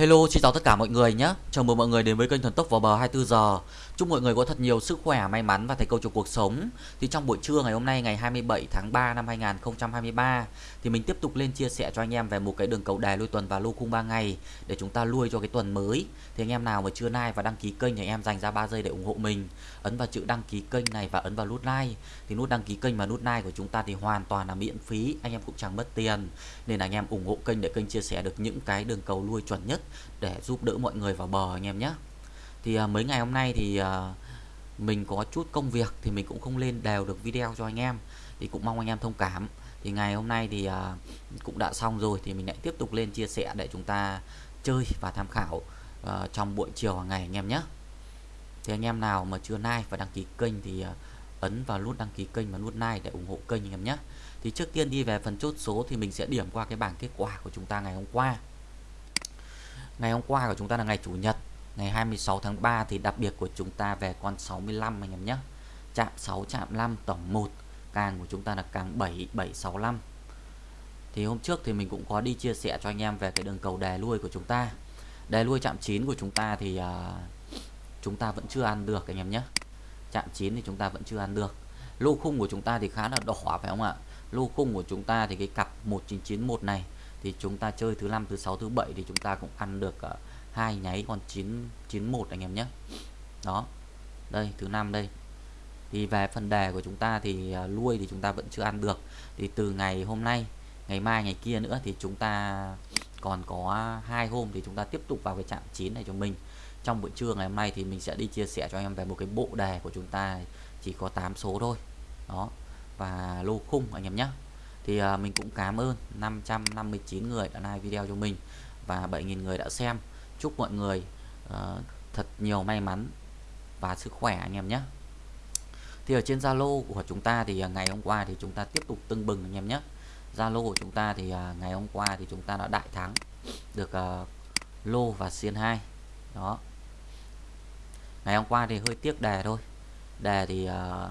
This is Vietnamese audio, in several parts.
Hello, xin chào tất cả mọi người nhé. Chào mừng mọi người đến với kênh Thần Tốc vào bờ 24 giờ. Chúc mọi người có thật nhiều sức khỏe, may mắn và thành công trong cuộc sống. Thì trong buổi trưa ngày hôm nay ngày 27 tháng 3 năm 2023 thì mình tiếp tục lên chia sẻ cho anh em về một cái đường cầu đài lui tuần và lô khung 3 ngày để chúng ta lui cho cái tuần mới. Thì anh em nào mà chưa like và đăng ký kênh thì anh em dành ra 3 giây để ủng hộ mình. Ấn vào chữ đăng ký kênh này và ấn vào nút like. Thì nút đăng ký kênh và nút like của chúng ta thì hoàn toàn là miễn phí, anh em cũng chẳng mất tiền. Nên là anh em ủng hộ kênh để kênh chia sẻ được những cái đường cầu lui chuẩn nhất để giúp đỡ mọi người vào bờ anh em nhé. Thì à, mấy ngày hôm nay thì à, mình có chút công việc thì mình cũng không lên đều được video cho anh em. Thì cũng mong anh em thông cảm. Thì ngày hôm nay thì à, cũng đã xong rồi thì mình lại tiếp tục lên chia sẻ để chúng ta chơi và tham khảo à, trong buổi chiều hàng ngày anh em nhé. Thì anh em nào mà chưa like và đăng ký kênh thì à, ấn vào nút đăng ký kênh và nút like để ủng hộ kênh anh em nhé. Thì trước tiên đi về phần chốt số thì mình sẽ điểm qua cái bảng kết quả của chúng ta ngày hôm qua. Ngày hôm qua của chúng ta là ngày Chủ nhật. Ngày 26 tháng 3 thì đặc biệt của chúng ta về con 65 anh em nhé. Chạm 6 chạm 5 tổng 1 Càng của chúng ta là càng 7 765 Thì hôm trước thì mình cũng có đi chia sẻ cho anh em về cái đường cầu đề lui của chúng ta. Đề lui chạm 9 của chúng ta thì uh, chúng ta vẫn chưa ăn được anh em nhé. Chạm 9 thì chúng ta vẫn chưa ăn được. Lô khung của chúng ta thì khá là đỏ phải không ạ? Lô khung của chúng ta thì cái cặp 1991 này thì chúng ta chơi thứ năm thứ sáu thứ bảy thì chúng ta cũng ăn được uh, hai nháy còn 991 anh em nhé. Đó đây thứ năm đây. Thì về phần đề của chúng ta thì ờ, uh, lui thì chúng ta vẫn chưa ăn được. Thì từ ngày hôm nay ngày mai ngày kia nữa thì chúng ta còn có hai hôm thì chúng ta tiếp tục vào cái trạng 9 này cho mình. Trong buổi trưa ngày hôm nay thì mình sẽ đi chia sẻ cho em về một cái bộ đề của chúng ta chỉ có 8 số thôi. Đó và lô khung anh em nhé thì à, mình cũng cảm ơn 559 người đã like video cho mình và 7.000 người đã xem. Chúc mọi người uh, thật nhiều may mắn và sức khỏe anh em nhé. Thì ở trên Zalo của chúng ta thì à, ngày hôm qua thì chúng ta tiếp tục tưng bừng anh em nhé. Zalo của chúng ta thì uh, ngày hôm qua thì chúng ta đã đại thắng được uh, lô và xiên 2 đó. Ngày hôm qua thì hơi tiếc đề thôi. Đề thì uh,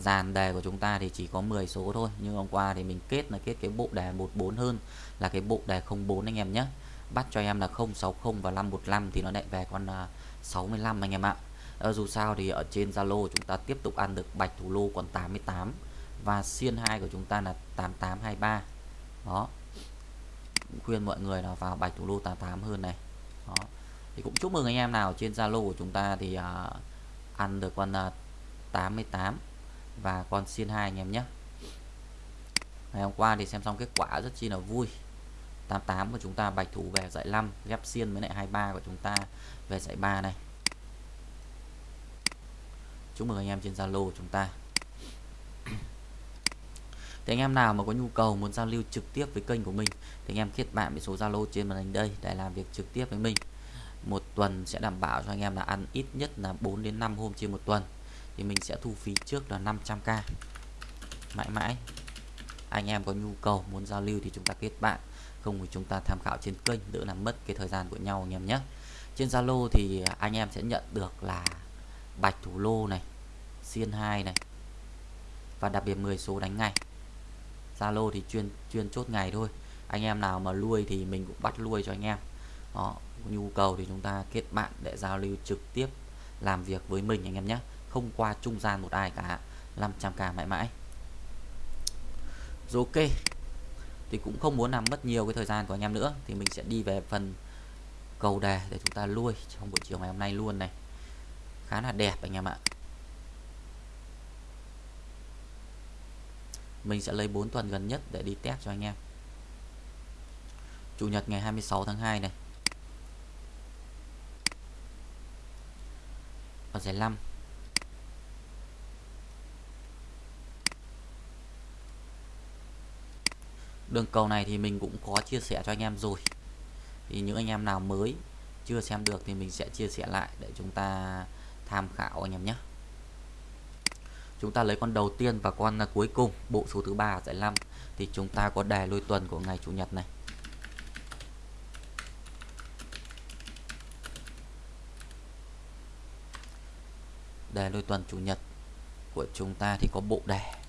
dàn đề của chúng ta thì chỉ có 10 số thôi nhưng hôm qua thì mình kết là kết cái bộ đề 14 hơn là cái bộ đề 04 anh em nhé. Bắt cho em là 060 và 515 thì nó lại về con à, 65 anh em ạ. À, dù sao thì ở trên Zalo chúng ta tiếp tục ăn được bạch thủ lô còn 88 và xiên 2 của chúng ta là 8823 đó. Khuyên mọi người là vào bạch thủ lô 88 hơn này. Đó. Thì cũng chúc mừng anh em nào. Trên Zalo của chúng ta thì uh, ăn được con à, uh, 88 và con xiên hai anh em nhé. Ngày hôm qua thì xem xong kết quả rất chi là vui. 88 của chúng ta, bạch thủ về giải 5 ghép xiên với lại 23 của chúng ta về giải 3 này. Chúc mừng anh em trên Zalo của chúng ta. Thì anh em nào mà có nhu cầu muốn giao lưu trực tiếp với kênh của mình, thì anh em kết bạn với số Zalo trên màn hình đây để làm việc trực tiếp với mình. Một tuần sẽ đảm bảo cho anh em là ăn ít nhất là 4 đến 5 hôm trên một tuần thì mình sẽ thu phí trước là 500k mãi mãi. Anh em có nhu cầu muốn giao lưu thì chúng ta kết bạn. Không thì chúng ta tham khảo trên kênh, đỡ làm mất cái thời gian của nhau anh em nhé. Trên Zalo thì anh em sẽ nhận được là bạch thủ lô này, xiên 2 này, và đặc biệt 10 số đánh ngày Zalo thì chuyên chuyên chốt ngày thôi. Anh em nào mà lui thì mình cũng bắt lui cho anh em. Đó nhu cầu thì chúng ta kết bạn để giao lưu trực tiếp, làm việc với mình anh em nhé không qua trung gian một ai cả. 500k mãi mãi. Rồi ok. Thì cũng không muốn làm mất nhiều cái thời gian của anh em nữa. Thì mình sẽ đi về phần cầu đề để chúng ta lui trong buổi chiều ngày hôm nay luôn này. Khá là đẹp anh em ạ. Mình sẽ lấy 4 tuần gần nhất để đi test cho anh em. Chủ nhật ngày 26 tháng 2 này. Ở giải 5 đường cầu này thì mình cũng có chia sẻ cho anh em rồi. Thì những anh em nào mới chưa xem được thì mình sẽ chia sẻ lại để chúng ta tham khảo anh em nhé. Chúng ta lấy con đầu tiên và con cuối cùng, bộ số thứ ba giải 5 thì chúng ta có đề lôi tuần của ngày chủ nhật này. Đề lôi tuần chủ nhật của chúng ta thì có bộ đề.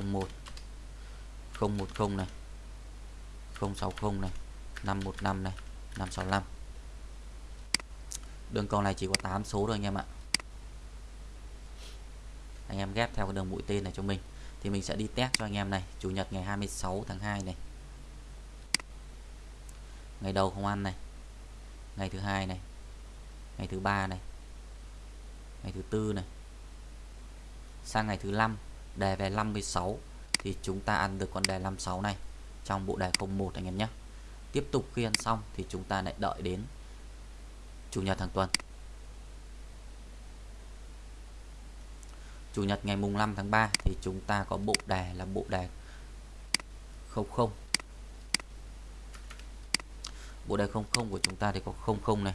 01 010 này 060 này 515 này 565 đường cầu này chỉ có 8 số thôi anh em ạ. Anh em ghép theo cái đường mũi tên này cho mình, thì mình sẽ đi test cho anh em này, chủ nhật ngày 26 tháng 2 này. Ngày đầu không ăn này, ngày thứ hai này, ngày thứ ba này, ngày thứ tư này, sang ngày thứ năm đề về 56 thì chúng ta ăn được con đề 56 này trong bộ đề 01 anh em nhé. Tiếp tục khi ăn xong thì chúng ta lại đợi đến chủ nhật hàng tuần. Chủ nhật ngày mùng 5 tháng 3 thì chúng ta có bộ đề là bộ đề 00 bộ đề 00 của chúng ta thì có 00 này,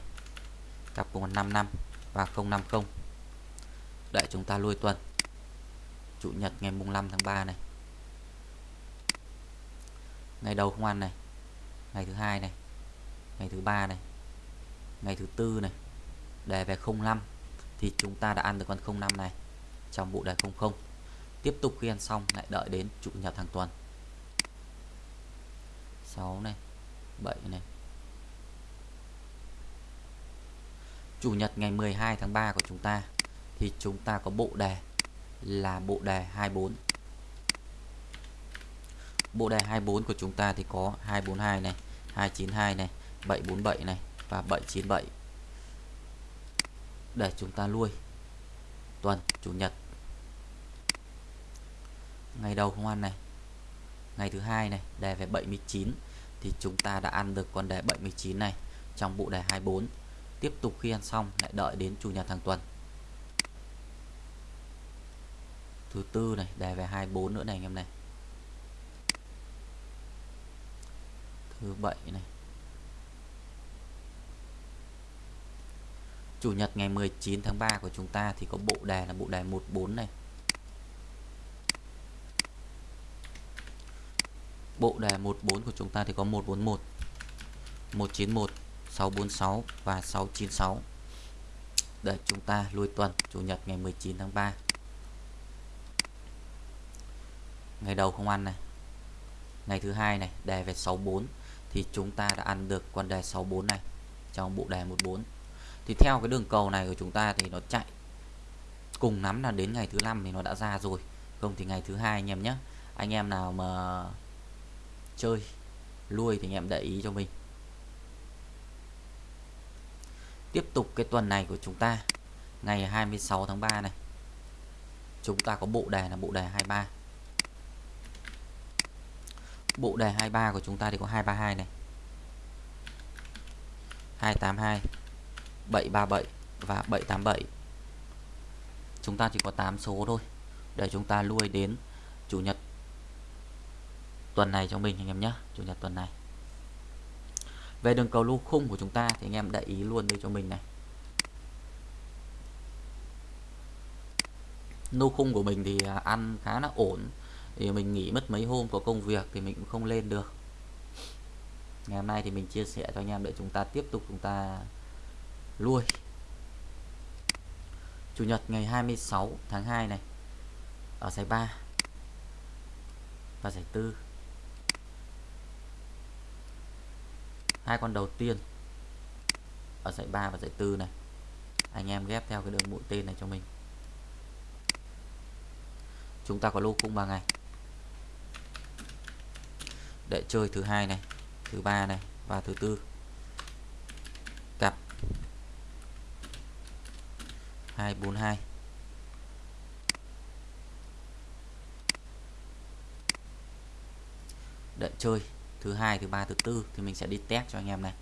cặp cùng 55 và 050 để chúng ta lui tuần chủ nhật ngày mùng 5 tháng 3 này. Ngày đầu không ăn này. Ngày thứ hai này. Ngày thứ ba này. Ngày thứ tư này. Đề về 05 thì chúng ta đã ăn được con 05 này trong bộ đề 00 tiếp tục khi ăn xong, lại đợi đến chủ nhật hàng tuần. 6 này 7 này. Chủ nhật ngày 12 tháng 3 của chúng ta thì chúng ta có bộ đề là bộ đề 24 bộ đề 24 của chúng ta thì có 242 này 292 này 747 này và 797 để chúng ta nuôi tuần, chủ nhật. Ngày đầu không ăn này, ngày thứ hai này, đề về 79 thì chúng ta đã ăn được con đề 79 này trong bộ đề 24 tiếp tục khi ăn xong, lại đợi đến chủ nhật hàng tuần. Thứ tư này, đề về 24 nữa này anh em này. Thứ bảy này. Chủ nhật ngày 19 tháng 3 của chúng ta thì có bộ đề là bộ đề 14 này. Bộ đề 14 của chúng ta thì có 141 191 646 và 696 để chúng ta lui tuần, Chủ nhật ngày 19 tháng 3 ngày đầu không ăn này. Ngày thứ hai này, đề về 64 thì chúng ta đã ăn được con đề 64 này trong bộ đề 14 thì theo cái đường cầu này của chúng ta thì nó chạy cùng nắm là đến ngày thứ năm thì nó đã ra rồi. Không thì ngày thứ hai anh em nhé. Anh em nào mà chơi lui thì anh em để ý cho mình. Tiếp tục cái tuần này của chúng ta, ngày 26 tháng 3 này. Chúng ta có bộ đề là bộ đề 23 bộ đề 23 của chúng ta thì có 232 này. 282 737 và 787 chúng ta chỉ có 8 số thôi, để chúng ta lui đến chủ nhật tuần này cho mình anh em nhé, chủ nhật tuần này. Về đường cầu lô khung của chúng ta thì anh em để ý luôn đây cho mình này. Lô khung của mình thì à, ăn khá là ổn thì mình nghỉ mất mấy hôm có công việc thì mình cũng không lên được. Ngày hôm nay thì mình chia sẻ cho anh em để chúng ta tiếp tục chúng ta lui. Chủ nhật ngày 26 tháng 2 này, ở giải 3 và giải 4 hai con đầu tiên ở giải 3 và giải 4 này. Anh em ghép theo cái đường mũi tên này cho mình. Chúng ta có lô cung 3 ngày để chơi thứ hai này, thứ ba này và thứ tư. Cặp. 242 đợi chơi thứ hai, thứ ba, thứ tư thì mình sẽ đi test cho anh em này.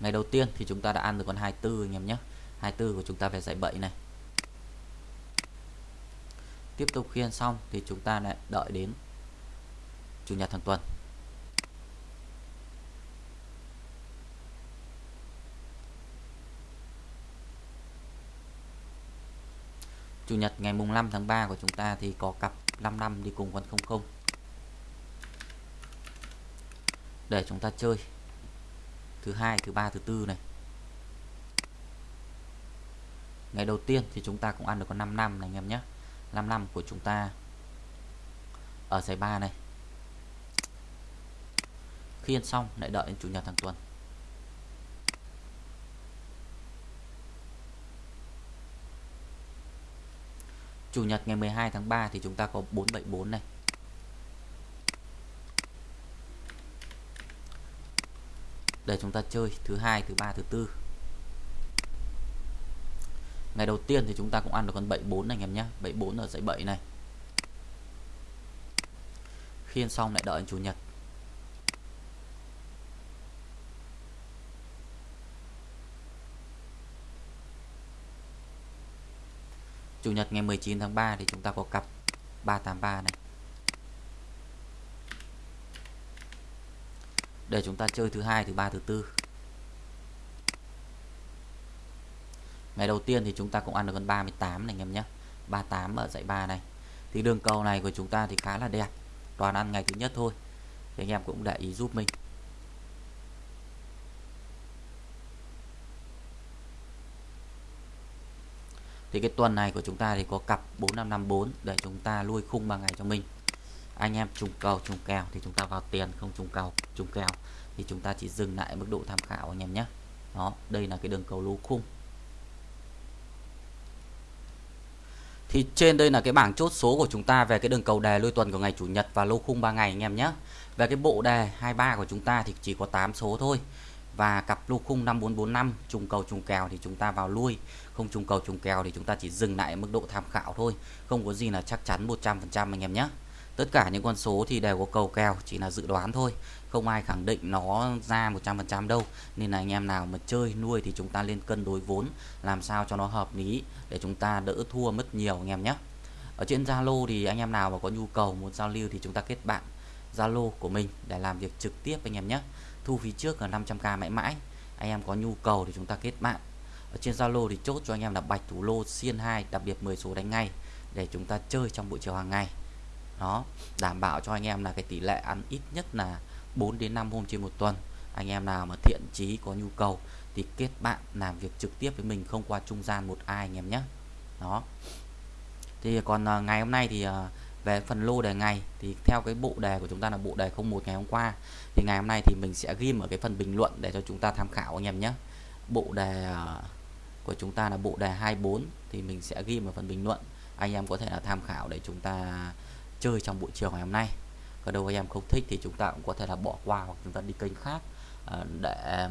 Ngày đầu tiên thì chúng ta đã ăn được con 24 anh em nhé. 24 của chúng ta về giải 7 này. Tiếp tục khiên xong thì chúng ta lại đợi đến chủ nhật hàng tuần. Chủ nhật ngày mùng 5 tháng 3 của chúng ta thì có cặp 5 năm đi cùng con 00 để chúng ta chơi thứ hai, thứ ba, thứ tư này. Ngày đầu tiên thì chúng ta cũng ăn được con 5 năm này anh em nhé. 5 năm của chúng ta ở giải 3 này khi ăn xong, lại đợi đến chủ nhật hàng tuần. Chủ nhật ngày 12 tháng 3 thì chúng ta có 474 này. Để chúng ta chơi, thứ hai, thứ ba, thứ tư. Ngày đầu tiên thì chúng ta cũng ăn được con 74 này, anh em nhé. 74 ở dãy 7 này. Khi ăn xong lại đợi chủ nhật. Chủ nhật ngày 19 tháng 3 thì chúng ta có cặp 383 này. Để chúng ta chơi thứ hai, thứ ba, thứ tư. Ngày đầu tiên thì chúng ta cũng ăn được con 38 này anh em nhé. 38 ở dãy 3 này. Thì đường cầu này của chúng ta thì khá là đẹp. Toàn ăn ngày thứ nhất thôi. Thì anh em cũng để ý giúp mình. Thì cái tuần này của chúng ta thì có cặp 4554 để chúng ta lui khung 3 ngày cho mình. Anh em trùng cầu, trùng kèo thì chúng ta vào tiền, không trùng cầu, trùng kèo thì chúng ta chỉ dừng lại mức độ tham khảo anh em nhé. Đó, đây là cái đường cầu lô khung. Thì trên đây là cái bảng chốt số của chúng ta về cái đường cầu đề lui tuần của ngày chủ nhật và lô khung 3 ngày anh em nhé. Về cái bộ đề 23 của chúng ta thì chỉ có 8 số thôi và cặp lô khung 5445 trùng cầu trùng kèo thì chúng ta vào lui. Không trùng cầu trùng kèo thì chúng ta chỉ dừng lại mức độ tham khảo thôi. Không có gì là chắc chắn 100% anh em nhé. Tất cả những con số thì đều có cầu kèo, chỉ là dự đoán thôi. Không ai khẳng định nó ra 100% đâu. Nên là anh em nào mà chơi nuôi thì chúng ta lên cân đối vốn, làm sao cho nó hợp lý để chúng ta đỡ thua mất nhiều anh em nhé. Ở trên Zalo thì anh em nào mà có nhu cầu muốn giao lưu thì chúng ta kết bạn Zalo của mình để làm việc trực tiếp anh em nhé thu phí trước là 500k mãi mãi. Anh em có nhu cầu thì chúng ta kết bạn. Ở trên Zalo thì chốt cho anh em là bạch thủ lô xiên 2 đặc biệt 10 số đánh ngay để chúng ta chơi trong buổi chiều hàng ngày. Đó đảm bảo cho anh em là cái tỷ lệ ăn ít nhất là 4 đến 5 hôm trên một tuần. Anh em nào mà thiện chí có nhu cầu thì kết bạn làm việc trực tiếp với mình không qua trung gian một ai anh em nhé. Đó. Thì còn à, ngày hôm nay thì uh, về phần lô đề ngày, thì theo cái bộ đề của chúng ta là bộ đề 01 ngày hôm qua, thì ngày hôm nay thì mình sẽ ghi ở cái phần bình luận để cho chúng ta tham khảo anh em nhé. Bộ đề à, của chúng ta là bộ đề 24 thì mình sẽ ghi ở phần bình luận, anh em có thể là tham khảo để chúng ta chơi trong buổi chiều ngày hôm nay. Còn đâu anh em không thích thì chúng ta cũng có thể là bỏ qua hoặc chúng ta đi kênh khác à, để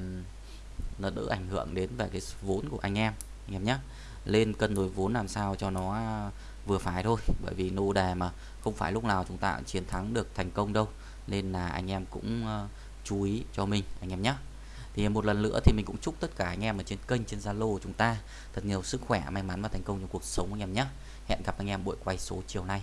nó đỡ ảnh hưởng đến về cái vốn của anh em anh em nhé lên cân đối vốn làm sao cho nó à, vừa phải thôi. Bởi vì nô đề mà, không phải lúc nào chúng ta cũng chiến thắng được thành công đâu. Nên là anh em cũng à, chú ý cho mình, anh em nhé thì một lần nữa thì mình cũng chúc tất cả anh em ở trên kênh, trên Zalo của chúng ta thật nhiều sức khỏe, may mắn và thành công trong cuộc sống, anh em nhé hẹn gặp anh em buổi quay số chiều nay.